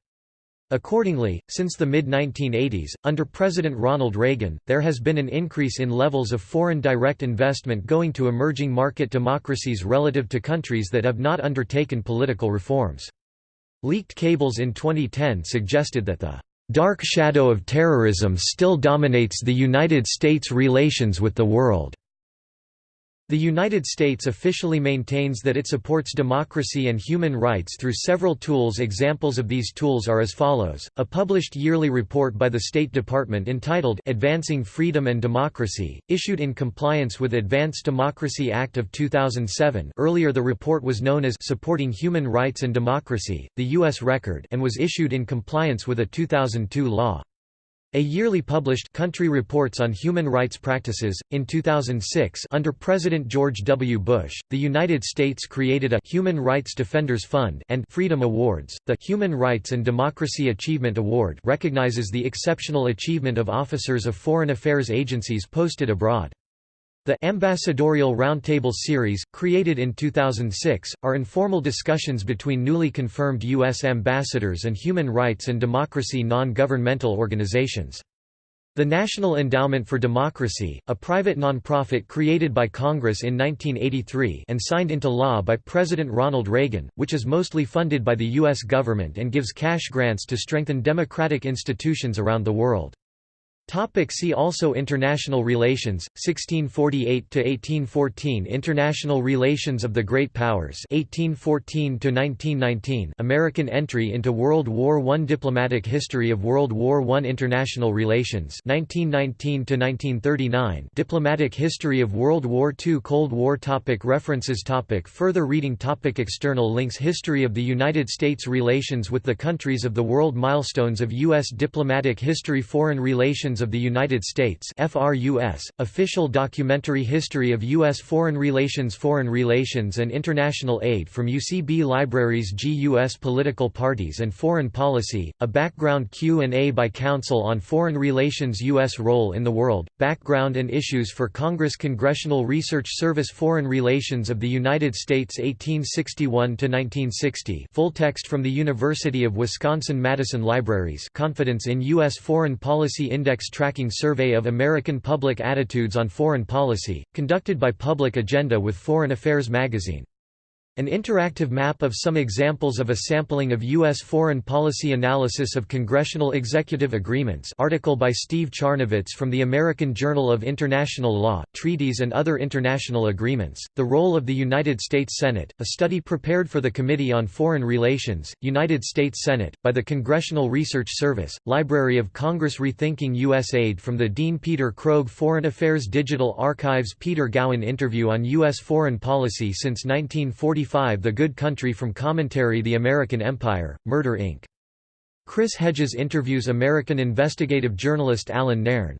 Accordingly, since the mid-1980s, under President Ronald Reagan, there has been an increase in levels of foreign direct investment going to emerging market democracies relative to countries that have not undertaken political reforms. Leaked cables in 2010 suggested that the dark shadow of terrorism still dominates the United States' relations with the world. The United States officially maintains that it supports democracy and human rights through several tools Examples of these tools are as follows, a published yearly report by the State Department entitled Advancing Freedom and Democracy, issued in compliance with Advanced Democracy Act of 2007 earlier the report was known as Supporting Human Rights and Democracy, the U.S. Record and was issued in compliance with a 2002 law. A yearly published country reports on human rights practices. In 2006, under President George W. Bush, the United States created a Human Rights Defenders Fund and Freedom Awards. The Human Rights and Democracy Achievement Award recognizes the exceptional achievement of officers of foreign affairs agencies posted abroad. The Ambassadorial Roundtable Series, created in 2006, are informal discussions between newly confirmed U.S. ambassadors and human rights and democracy non-governmental organizations. The National Endowment for Democracy, a private nonprofit created by Congress in 1983 and signed into law by President Ronald Reagan, which is mostly funded by the U.S. government and gives cash grants to strengthen democratic institutions around the world. Topic see also International relations, 1648–1814 International relations of the Great Powers 1814–1919 American entry into World War I Diplomatic history of World War I International relations 1919–1939 Diplomatic history of World War II Cold War topic References topic Further reading topic External links History of the United States Relations with the countries of the world Milestones of U.S. diplomatic history Foreign relations of the United States FRUS, Official Documentary History of U.S. Foreign Relations Foreign Relations and International Aid from UCB Libraries G.U.S. Political Parties and Foreign Policy, a background Q&A by Council on Foreign Relations U.S. Role in the World, Background and Issues for Congress Congressional Research Service Foreign Relations of the United States 1861–1960 full text from the University of Wisconsin-Madison Libraries Confidence in U.S. Foreign Policy Index Tracking Survey of American Public Attitudes on Foreign Policy, conducted by Public Agenda with Foreign Affairs magazine. An interactive map of some examples of a sampling of U.S. foreign policy analysis of congressional executive agreements article by Steve Charnovitz from the American Journal of International Law, Treaties and Other International Agreements, The Role of the United States Senate, a study prepared for the Committee on Foreign Relations, United States Senate, by the Congressional Research Service, Library of Congress Rethinking U.S. Aid from the Dean Peter Krogh Foreign Affairs Digital Archives Peter Gowan Interview on U.S. Foreign Policy since 1940 the Good Country from Commentary The American Empire, Murder Inc. Chris Hedges interviews American investigative journalist Allan Nairn.